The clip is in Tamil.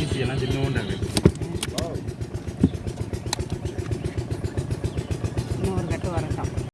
ஈஸியெல்லாம் சின்ன உண்டாங்க